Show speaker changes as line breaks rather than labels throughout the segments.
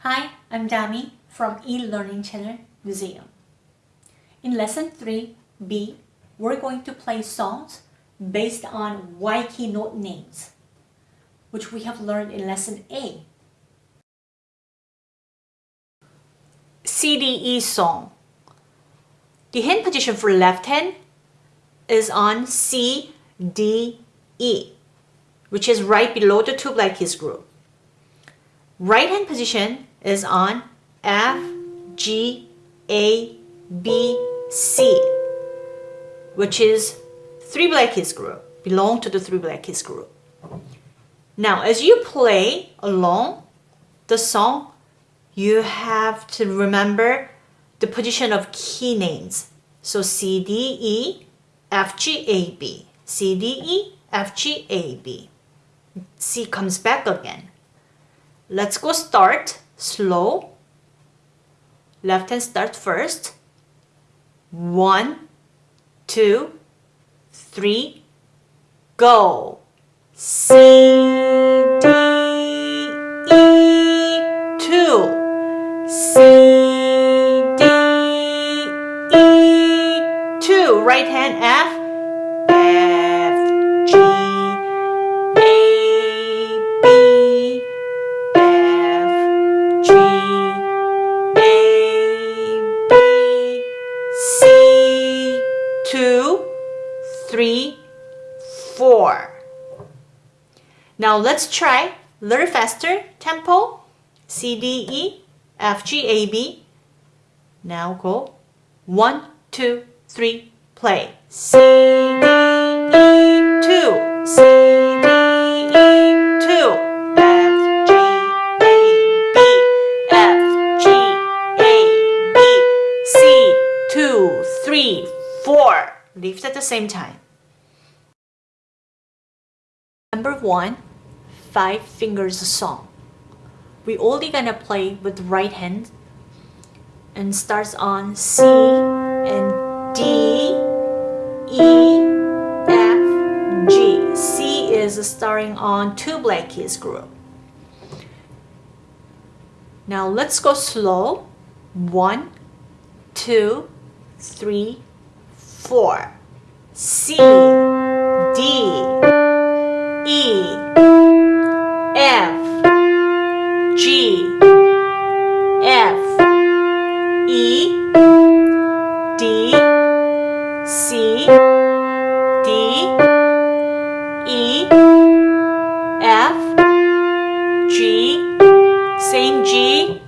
Hi, I'm Dami from eLearning Channel Museum. In Lesson 3B, we're going to play songs based on white key note names, which we have learned in Lesson A. CDE song. The hand position for left hand is on C, D, E, which is right below the two black keys group. Right hand position is on F, G, A, B, C, which is three black keys group, belong to the three black keys group. Now, as you play along the song, you have to remember the position of key names. So C, D, E, F, G, A, B. C, D, E, F, G, A, B. C comes back again. Let's go start slow. Left hand start first. One, two, three, go. C, D, E, two. C, D, E, two. Right hand F, F, Now let's try a little faster tempo. C, D, E, F, G, A, B. Now go. One, two, three, play. C, D, E, two. C, D, E, two. F, G, A, B. F, G, A, B. C, two, three, four. Lift at the same time. Number one, five fingers song. We only gonna play with right hand and starts on C and D, E, F, G. C is starting on two black keys group. Now let's go slow. One, two, three, four. C, D, E, E, D, C, D, E, F, G, same G,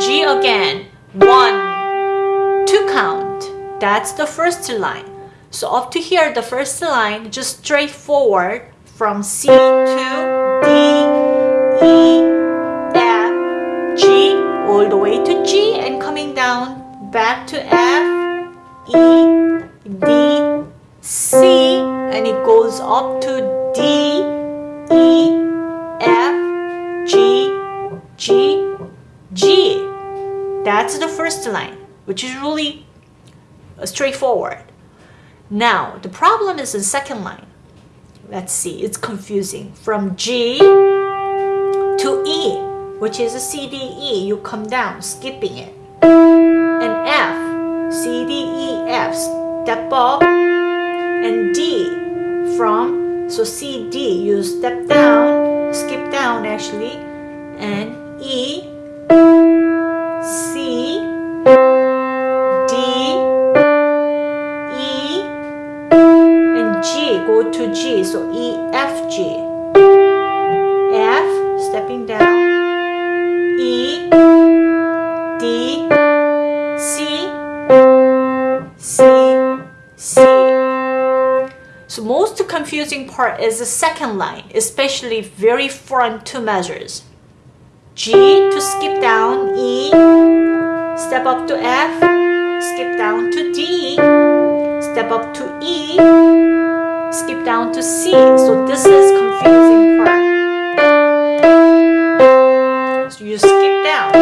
G again. One, two count. That's the first line. So up to here, the first line, just straightforward from C to D, E, back to F, E, D, C, and it goes up to D, E, F, G, G, G. That's the first line, which is really uh, straightforward. Now, the problem is the second line. Let's see, it's confusing. From G to E, which is a C, D, E, you come down, skipping it. C, D, E, F, step up. And D, from, so C, D, you step down, skip down actually. And E, C, D, E, and G, go to G, so E, F, G. F, stepping down, confusing part is the second line, especially very front two measures. G to skip down, E, step up to F, skip down to D, step up to E, skip down to C. So this is confusing part. So you skip down.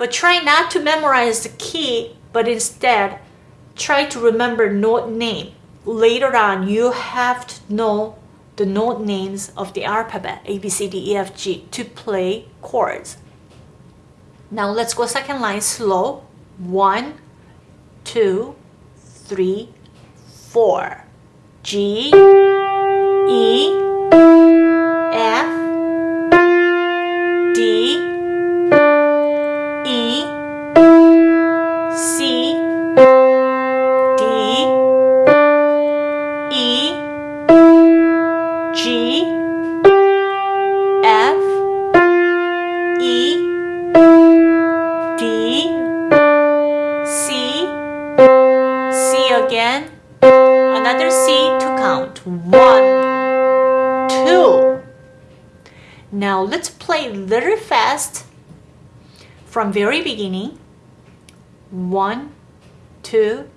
But try not to memorize the key, but instead try to remember note name. Later on, you have to know the note names of the alphabet A, B, C, D, E, F, G to play chords. Now let's go second line slow. One, two, three, four. G, E, F, D, again, another C to count. One, two. Now let's play very fast from very beginning. One, two,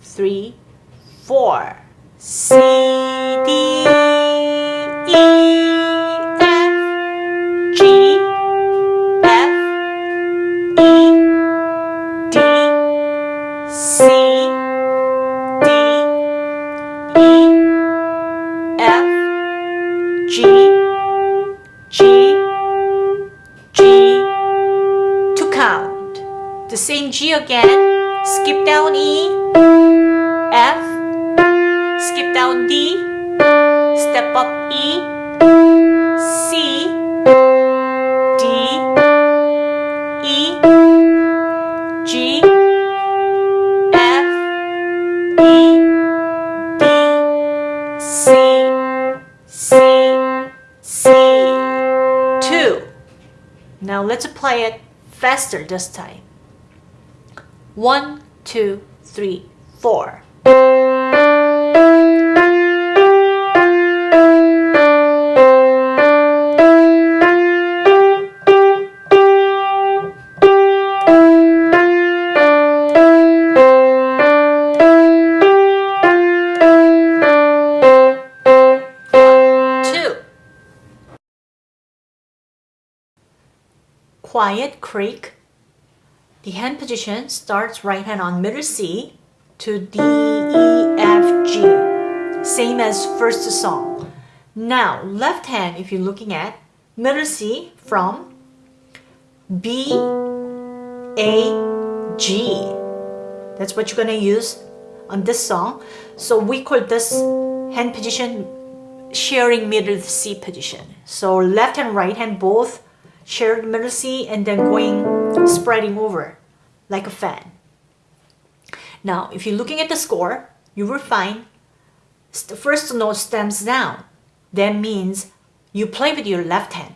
three, four. C, D, E, skip down E, F, skip down D, step up E, C, D, E, G, F, E, D, C, C, C, 2. Now let's play it faster this time. One, two, three, four. Quiet Creek. The hand position starts right hand on middle C to D, E, F, G. Same as first song. Now, left hand, if you're looking at middle C from B, A, G. That's what you're gonna use on this song. So we call this hand position sharing middle C position. So left and right hand both share the middle C and then going spreading over like a fan. Now, if you're looking at the score, you will find the first note stems down. That means you play with your left hand.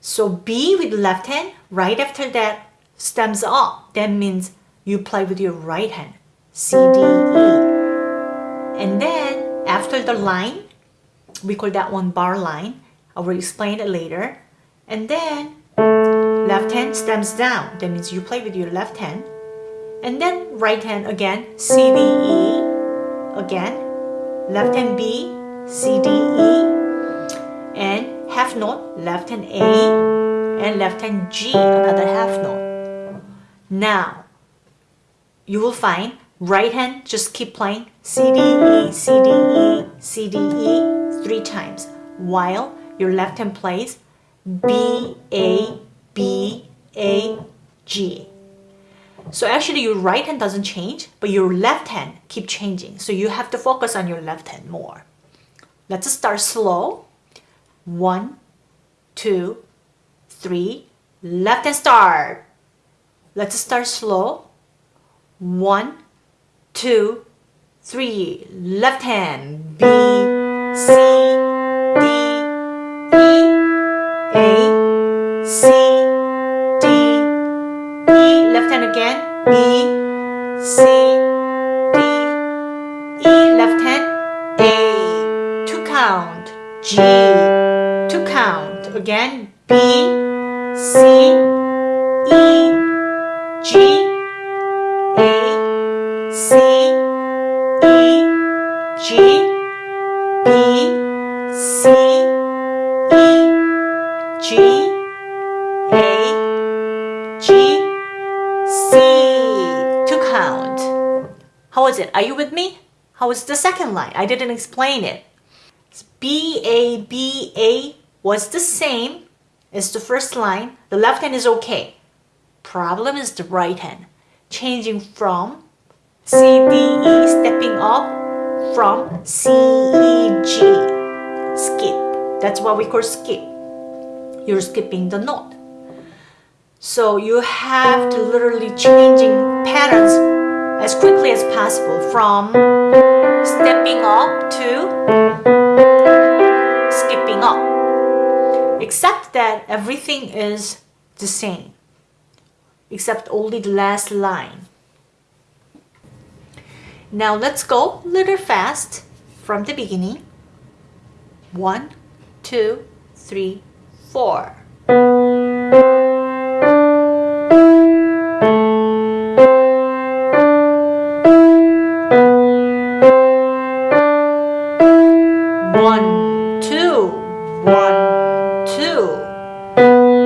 So B with left hand, right after that stems up. That means you play with your right hand. C, D, E. And then after the line, we call that one bar line. I will explain it later. And then left hand stems down. That means you play with your left hand. And then right hand again, C, D, E. Again, left hand B, C, D, E. And half note, left hand A. And left hand G, another half note. Now, you will find right hand just keep playing C, D, E, C, D, E, C, D, E three times. While your left hand plays B, A, B, A, G. So actually your right hand doesn't change, but your left hand keep changing. So you have to focus on your left hand more. Let's start slow. One, two, three, left hand start. Let's start slow. One, two, three, left hand. B, C, G, A, C, E, G, B, C, E, G, A, G, C to count. How was it? Are you with me? How was the second line? I didn't explain it. B, A, B, A was the same as the first line. The left hand is okay. Problem is the right hand. Changing from C, D, E, stepping up from C, E, G. Skip. That's what we call skip. You're skipping the note. So you have to literally changing patterns as quickly as possible from stepping up to skipping up. Except that everything is the same, except only the last line. Now let's go little fast from the beginning. One, two, three, four. One, two, one, two.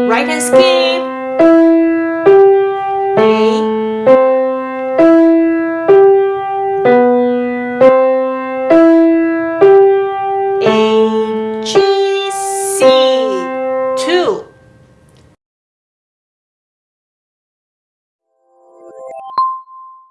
Right hand skip.